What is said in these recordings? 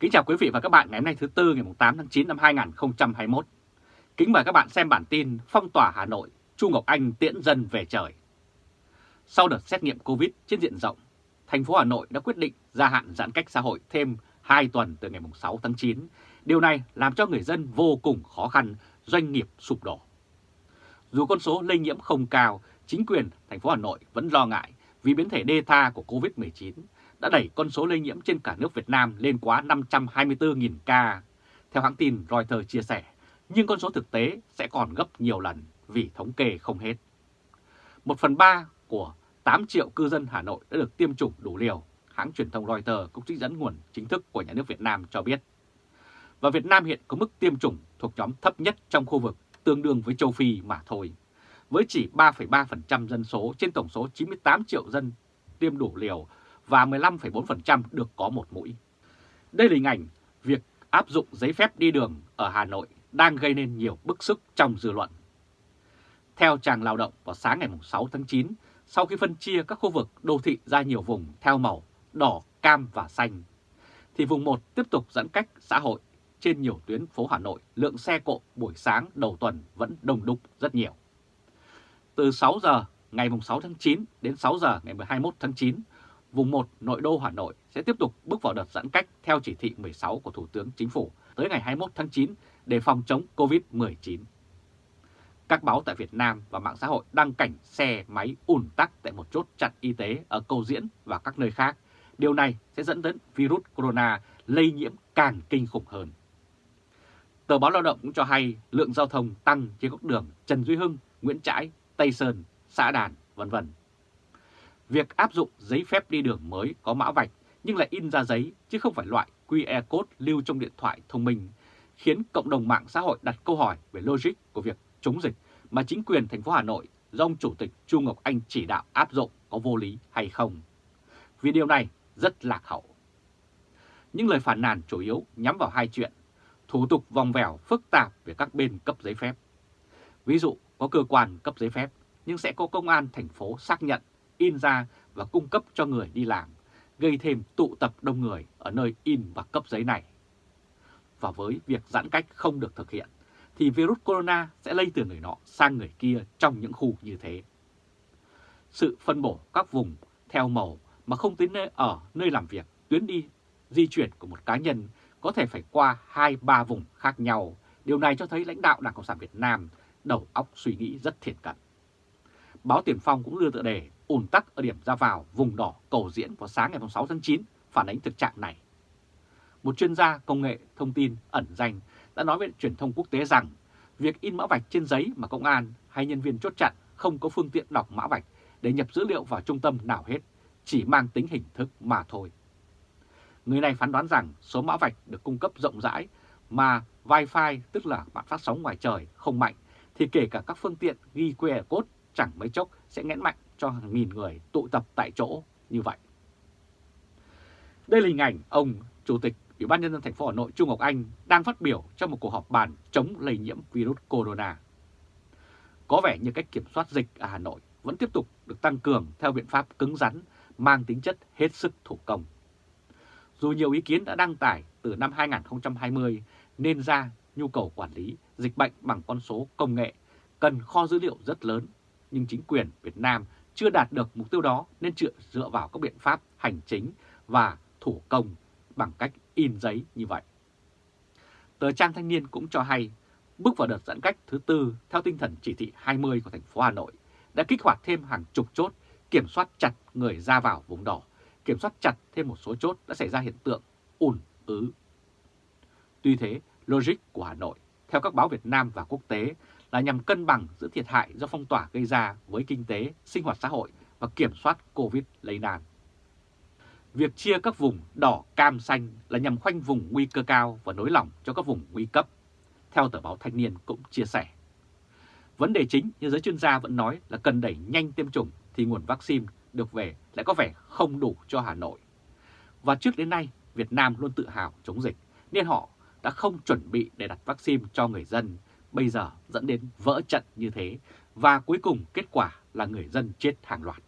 Kính chào quý vị và các bạn ngày hôm nay thứ Tư ngày 8 tháng 9 năm 2021. Kính mời các bạn xem bản tin Phong tỏa Hà Nội, Chu Ngọc Anh tiễn dân về trời. Sau đợt xét nghiệm Covid trên diện rộng, thành phố Hà Nội đã quyết định gia hạn giãn cách xã hội thêm 2 tuần từ ngày 6 tháng 9. Điều này làm cho người dân vô cùng khó khăn, doanh nghiệp sụp đổ. Dù con số lây nhiễm không cao, chính quyền thành phố Hà Nội vẫn lo ngại vì biến thể Delta của Covid-19 đã đẩy con số lây nhiễm trên cả nước Việt Nam lên quá 524.000 ca. Theo hãng tin Reuters chia sẻ, nhưng con số thực tế sẽ còn gấp nhiều lần vì thống kê không hết. Một phần ba của 8 triệu cư dân Hà Nội đã được tiêm chủng đủ liều, hãng truyền thông Reuters cũng trích dẫn nguồn chính thức của nhà nước Việt Nam cho biết. Và Việt Nam hiện có mức tiêm chủng thuộc nhóm thấp nhất trong khu vực, tương đương với châu Phi mà thôi. Với chỉ 3,3% dân số trên tổng số 98 triệu dân tiêm đủ liều và 15,4% được có một mũi. Đây là hình ảnh việc áp dụng giấy phép đi đường ở Hà Nội đang gây nên nhiều bức xúc trong dư luận. Theo trang lao động vào sáng ngày 6 tháng 9, sau khi phân chia các khu vực đô thị ra nhiều vùng theo màu đỏ, cam và xanh, thì vùng 1 tiếp tục giãn cách xã hội trên nhiều tuyến phố Hà Nội, lượng xe cộ buổi sáng đầu tuần vẫn đông đúc rất nhiều. Từ 6 giờ ngày 6 tháng 9 đến 6 giờ ngày 21 tháng 9, vùng 1 nội đô Hà Nội sẽ tiếp tục bước vào đợt giãn cách theo chỉ thị 16 của Thủ tướng Chính phủ tới ngày 21 tháng 9 để phòng chống COVID-19. Các báo tại Việt Nam và mạng xã hội đăng cảnh xe máy ùn tắc tại một chốt chặn y tế ở Cầu Diễn và các nơi khác. Điều này sẽ dẫn đến virus corona lây nhiễm càng kinh khủng hơn. Tờ báo Lao động cũng cho hay lượng giao thông tăng trên các đường Trần Duy Hưng, Nguyễn Trãi, Tây Sơn, Xã Đàn, vân vân. Việc áp dụng giấy phép đi đường mới có mã vạch nhưng lại in ra giấy chứ không phải loại QR code lưu trong điện thoại thông minh khiến cộng đồng mạng xã hội đặt câu hỏi về logic của việc chống dịch mà chính quyền thành phố Hà Nội do ông Chủ tịch Chu Ngọc Anh chỉ đạo áp dụng có vô lý hay không. Vì điều này rất lạc hậu. Những lời phản nàn chủ yếu nhắm vào hai chuyện, thủ tục vòng vèo phức tạp về các bên cấp giấy phép. Ví dụ có cơ quan cấp giấy phép nhưng sẽ có công an thành phố xác nhận, in ra và cung cấp cho người đi làm, gây thêm tụ tập đông người ở nơi in và cấp giấy này. Và với việc giãn cách không được thực hiện, thì virus corona sẽ lây từ người nọ sang người kia trong những khu như thế. Sự phân bổ các vùng theo màu mà không tính nơi ở, nơi làm việc, tuyến đi, di chuyển của một cá nhân có thể phải qua 2-3 vùng khác nhau. Điều này cho thấy lãnh đạo Đảng Cộng sản Việt Nam đầu óc suy nghĩ rất thiện cận. Báo Tiền Phong cũng đưa tựa đề ùn tắc ở điểm ra vào vùng đỏ cầu diễn vào sáng ngày 6 tháng 9 phản ánh thực trạng này. Một chuyên gia công nghệ thông tin ẩn danh đã nói với truyền thông quốc tế rằng việc in mã vạch trên giấy mà công an hay nhân viên chốt chặn không có phương tiện đọc mã vạch để nhập dữ liệu vào trung tâm nào hết, chỉ mang tính hình thức mà thôi. Người này phán đoán rằng số mã vạch được cung cấp rộng rãi mà Wi-Fi tức là mạng phát sóng ngoài trời không mạnh thì kể cả các phương tiện ghi QR code chẳng mấy chốc sẽ nghẽn mạnh cho hàng nghìn người tụ tập tại chỗ như vậy. Đây là hình ảnh ông Chủ tịch Ủy ban Nhân dân thành phố Hà Nội Trung Ngọc Anh đang phát biểu trong một cuộc họp bàn chống lây nhiễm virus corona. Có vẻ như cách kiểm soát dịch ở Hà Nội vẫn tiếp tục được tăng cường theo biện pháp cứng rắn, mang tính chất hết sức thủ công. Dù nhiều ý kiến đã đăng tải từ năm 2020 nên ra nhu cầu quản lý dịch bệnh bằng con số công nghệ cần kho dữ liệu rất lớn, nhưng chính quyền Việt Nam chưa đạt được mục tiêu đó nên chưa dựa vào các biện pháp hành chính và thủ công bằng cách in giấy như vậy. Tờ Trang Thanh Niên cũng cho hay, bước vào đợt giãn cách thứ tư theo tinh thần chỉ thị 20 của thành phố Hà Nội đã kích hoạt thêm hàng chục chốt kiểm soát chặt người ra vào vùng đỏ, kiểm soát chặt thêm một số chốt đã xảy ra hiện tượng ùn ứ. Tuy thế, logic của Hà Nội theo các báo Việt Nam và quốc tế là nhằm cân bằng giữa thiệt hại do phong tỏa gây ra với kinh tế, sinh hoạt xã hội và kiểm soát Covid lây lan. Việc chia các vùng đỏ, cam, xanh là nhằm khoanh vùng nguy cơ cao và nối lỏng cho các vùng nguy cấp, theo tờ báo Thanh niên cũng chia sẻ. Vấn đề chính như giới chuyên gia vẫn nói là cần đẩy nhanh tiêm chủng thì nguồn vaccine được về lại có vẻ không đủ cho Hà Nội. Và trước đến nay, Việt Nam luôn tự hào chống dịch, nên họ đã không chuẩn bị để đặt vaccine cho người dân, bây giờ dẫn đến vỡ trận như thế, và cuối cùng kết quả là người dân chết hàng loạt.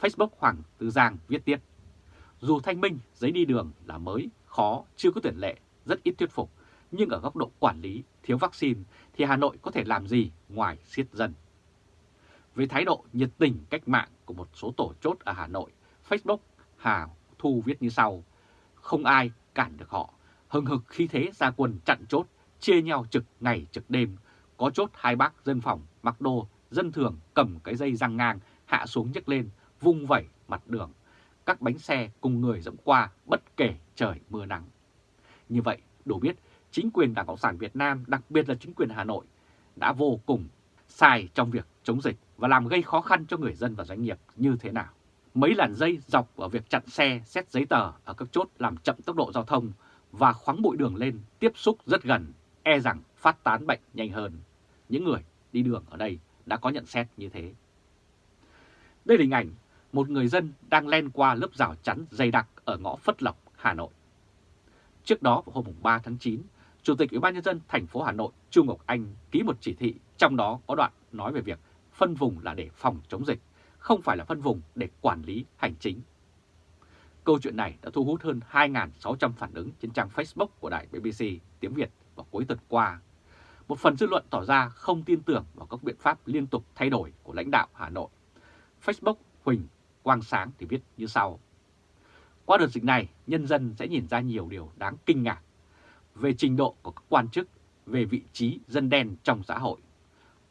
Facebook Hoàng Tư Giang viết tiếp, dù thanh minh giấy đi đường là mới, khó, chưa có tiền lệ, rất ít thuyết phục, nhưng ở góc độ quản lý, thiếu vaccine thì Hà Nội có thể làm gì ngoài siết dân? Với thái độ nhiệt tình cách mạng của một số tổ chốt ở Hà Nội, Facebook Hà Thu viết như sau, không ai cản được họ, hừng hực khi thế ra quân chặn chốt, chia nhau trực ngày trực đêm, có chốt hai bác dân phòng mặc đồ, dân thường cầm cái dây răng ngang, hạ xuống nhấc lên, vung vẩy mặt đường. Các bánh xe cùng người dẫm qua bất kể trời mưa nắng. Như vậy, đủ biết chính quyền Đảng Cộng sản Việt Nam, đặc biệt là chính quyền Hà Nội, đã vô cùng sai trong việc chống dịch và làm gây khó khăn cho người dân và doanh nghiệp như thế nào. Mấy làn dây dọc ở việc chặn xe, xét giấy tờ ở các chốt làm chậm tốc độ giao thông và khoáng bụi đường lên tiếp xúc rất gần, e rằng phát tán bệnh nhanh hơn. Những người đi đường ở đây đã có nhận xét như thế. Đây là hình ảnh một người dân đang len qua lớp rào chắn dày đặc ở ngõ Phất Lộc, Hà Nội. Trước đó vào hôm 3 tháng 9, Chủ tịch Ủy ban nhân dân thành phố Hà Nội Chu Ngọc Anh ký một chỉ thị trong đó có đoạn nói về việc phân vùng là để phòng chống dịch, không phải là phân vùng để quản lý hành chính. Câu chuyện này đã thu hút hơn 2.600 phản ứng trên trang Facebook của đài BBC tiếng Việt vào cuối tuần qua. Một phần dư luận tỏ ra không tin tưởng vào các biện pháp liên tục thay đổi của lãnh đạo Hà Nội. Facebook Huỳnh Quang Sáng thì viết như sau. Qua đợt dịch này, nhân dân sẽ nhìn ra nhiều điều đáng kinh ngạc về trình độ của các quan chức, về vị trí dân đen trong xã hội.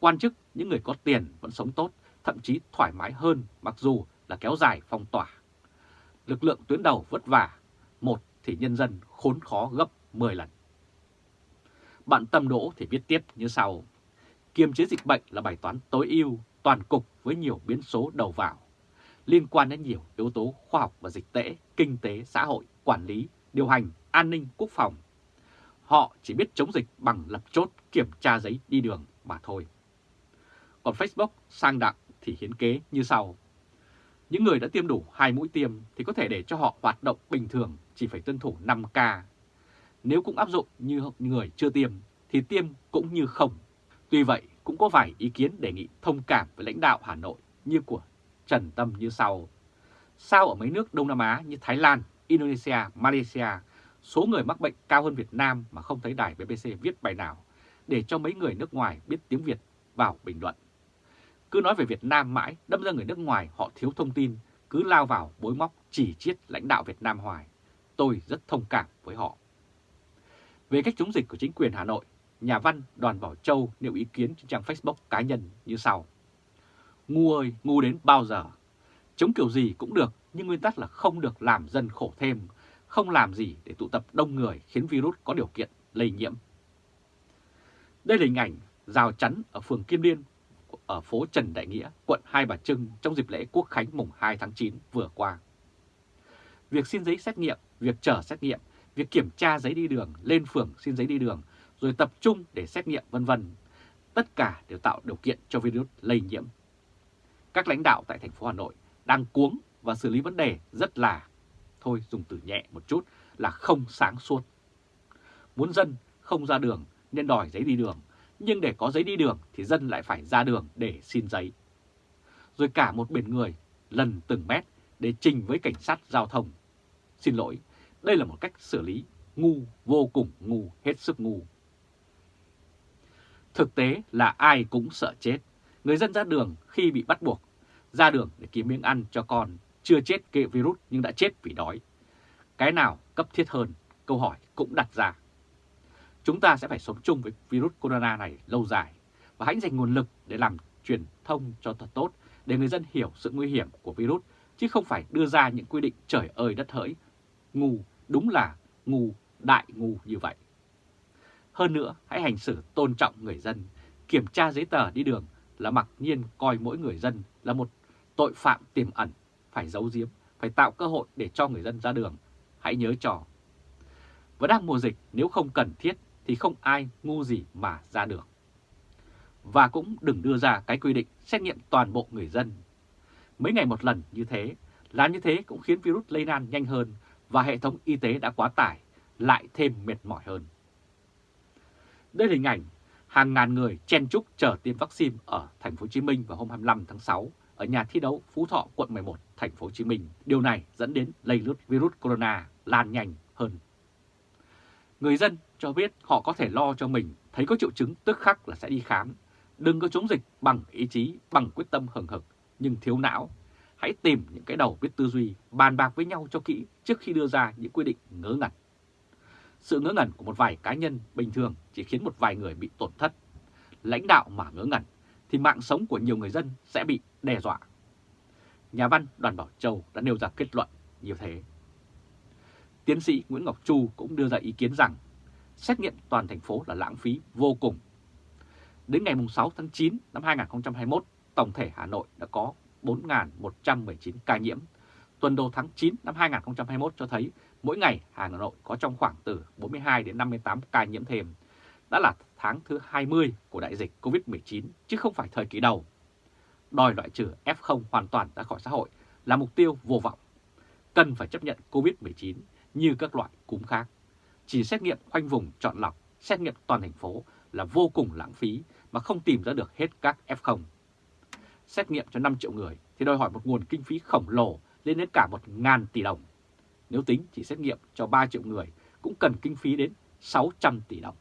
Quan chức, những người có tiền vẫn sống tốt, thậm chí thoải mái hơn mặc dù là kéo dài phong tỏa. Lực lượng tuyến đầu vất vả, một thì nhân dân khốn khó gấp 10 lần. Bạn Tâm Đỗ thì viết tiếp như sau. Kiềm chế dịch bệnh là bài toán tối ưu, toàn cục với nhiều biến số đầu vào, liên quan đến nhiều yếu tố khoa học và dịch tễ, kinh tế, xã hội, quản lý, điều hành, an ninh, quốc phòng. Họ chỉ biết chống dịch bằng lập chốt kiểm tra giấy đi đường mà thôi. Còn Facebook sang đặng thì hiến kế như sau. Những người đã tiêm đủ hai mũi tiêm thì có thể để cho họ hoạt động bình thường chỉ phải tuân thủ 5K. Nếu cũng áp dụng như người chưa tiêm thì tiêm cũng như không. Tuy vậy cũng có vài ý kiến đề nghị thông cảm với lãnh đạo Hà Nội như của Trần Tâm như sau. Sao ở mấy nước Đông Nam Á như Thái Lan, Indonesia, Malaysia, số người mắc bệnh cao hơn Việt Nam mà không thấy đài BBC viết bài nào để cho mấy người nước ngoài biết tiếng Việt vào bình luận. Cứ nói về Việt Nam mãi, đâm ra người nước ngoài họ thiếu thông tin, cứ lao vào bối móc chỉ chiết lãnh đạo Việt Nam hoài. Tôi rất thông cảm với họ. Về cách chống dịch của chính quyền Hà Nội, nhà văn Đoàn Bảo Châu nêu ý kiến trên trang Facebook cá nhân như sau. Ngu ơi, ngu đến bao giờ? Chống kiểu gì cũng được, nhưng nguyên tắc là không được làm dân khổ thêm, không làm gì để tụ tập đông người khiến virus có điều kiện lây nhiễm. Đây là hình ảnh rào chắn ở phường Kim Liên, ở phố Trần Đại Nghĩa, quận Hai Bà Trưng trong dịp lễ Quốc Khánh mùng 2 tháng 9 vừa qua. Việc xin giấy xét nghiệm, việc chờ xét nghiệm, việc kiểm tra giấy đi đường, lên phường xin giấy đi đường, rồi tập trung để xét nghiệm vân vân, tất cả đều tạo điều kiện cho virus lây nhiễm. Các lãnh đạo tại thành phố Hà Nội đang cuống và xử lý vấn đề rất là, thôi dùng từ nhẹ một chút, là không sáng suốt. Muốn dân không ra đường nên đòi giấy đi đường, nhưng để có giấy đi đường thì dân lại phải ra đường để xin giấy. Rồi cả một biển người lần từng mét để trình với cảnh sát giao thông. Xin lỗi, đây là một cách xử lý ngu, vô cùng ngu, hết sức ngu. Thực tế là ai cũng sợ chết. Người dân ra đường khi bị bắt buộc, ra đường để kiếm miếng ăn cho con, chưa chết kệ virus nhưng đã chết vì đói. Cái nào cấp thiết hơn? Câu hỏi cũng đặt ra. Chúng ta sẽ phải sống chung với virus corona này lâu dài và hãy dành nguồn lực để làm truyền thông cho thật tốt để người dân hiểu sự nguy hiểm của virus chứ không phải đưa ra những quy định trời ơi đất hỡi. Ngu, đúng là ngu, đại ngu như vậy. Hơn nữa, hãy hành xử tôn trọng người dân, kiểm tra giấy tờ đi đường là mặc nhiên coi mỗi người dân là một tội phạm tiềm ẩn, phải giấu giếm, phải tạo cơ hội để cho người dân ra đường. Hãy nhớ trò Và đang mùa dịch, nếu không cần thiết thì không ai ngu gì mà ra được Và cũng đừng đưa ra cái quy định xét nghiệm toàn bộ người dân. Mấy ngày một lần như thế, làm như thế cũng khiến virus lây lan nhanh hơn và hệ thống y tế đã quá tải, lại thêm mệt mỏi hơn. Đây là hình ảnh hàng ngàn người chen chúc chờ tiêm vaccine ở thành phố Hồ Chí Minh vào hôm 25 tháng 6 ở nhà thi đấu Phú Thọ, quận 11, thành phố Hồ Chí Minh. Điều này dẫn đến lây lướt virus corona lan nhanh hơn. Người dân cho biết họ có thể lo cho mình thấy có triệu chứng tức khắc là sẽ đi khám. Đừng có chống dịch bằng ý chí, bằng quyết tâm hừng hực, nhưng thiếu não. Hãy tìm những cái đầu biết tư duy, bàn bạc với nhau cho kỹ trước khi đưa ra những quy định ngớ ngẩn. Sự ngớ ngẩn của một vài cá nhân bình thường chỉ khiến một vài người bị tổn thất. Lãnh đạo mà ngớ ngẩn thì mạng sống của nhiều người dân sẽ bị đe dọa. Nhà văn Đoàn Bảo Châu đã nêu ra kết luận như thế. Tiến sĩ Nguyễn Ngọc Chu cũng đưa ra ý kiến rằng xét nghiệm toàn thành phố là lãng phí vô cùng. Đến ngày 6 tháng 9 năm 2021, tổng thể Hà Nội đã có 4.119 ca nhiễm. Tuần đầu tháng 9 năm 2021 cho thấy mỗi ngày Hà Nội có trong khoảng từ 42 đến 58 ca nhiễm thêm. Đã là tháng thứ 20 của đại dịch COVID-19 chứ không phải thời kỳ đầu. Đòi loại trừ F0 hoàn toàn ra khỏi xã hội là mục tiêu vô vọng. Cần phải chấp nhận COVID-19 như các loại cúm khác. Chỉ xét nghiệm khoanh vùng chọn lọc, xét nghiệm toàn thành phố là vô cùng lãng phí mà không tìm ra được hết các F0. Xét nghiệm cho 5 triệu người thì đòi hỏi một nguồn kinh phí khổng lồ lên đến cả 1.000 tỷ đồng. Nếu tính chỉ xét nghiệm cho 3 triệu người cũng cần kinh phí đến 600 tỷ đồng.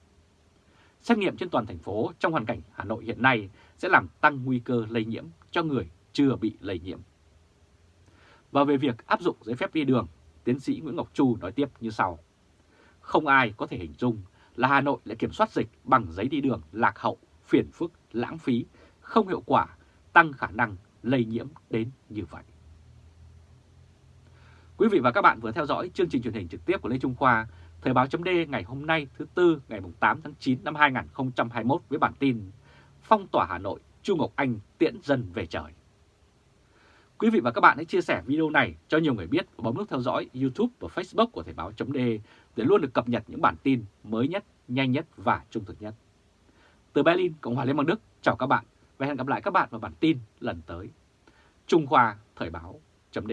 Xét nghiệm trên toàn thành phố trong hoàn cảnh Hà Nội hiện nay sẽ làm tăng nguy cơ lây nhiễm cho người chưa bị lây nhiễm. Và về việc áp dụng giấy phép đi đường, tiến sĩ Nguyễn Ngọc Chu nói tiếp như sau. Không ai có thể hình dung là Hà Nội lại kiểm soát dịch bằng giấy đi đường lạc hậu, phiền phức, lãng phí, không hiệu quả, tăng khả năng lây nhiễm đến như vậy. Quý vị và các bạn vừa theo dõi chương trình truyền hình trực tiếp của Lê Trung Khoa, Thời báo chấm ngày hôm nay thứ Tư ngày 8 tháng 9 năm 2021 với bản tin Phong tỏa Hà Nội, Chu Ngọc Anh tiễn dân về trời. Quý vị và các bạn hãy chia sẻ video này cho nhiều người biết và bấm nút theo dõi YouTube và Facebook của Thời báo chấm để luôn được cập nhật những bản tin mới nhất, nhanh nhất và trung thực nhất. Từ Berlin, Cộng hòa Liên bang Đức, chào các bạn và hẹn gặp lại các bạn vào bản tin lần tới. Trung Khoa Thời báo chấm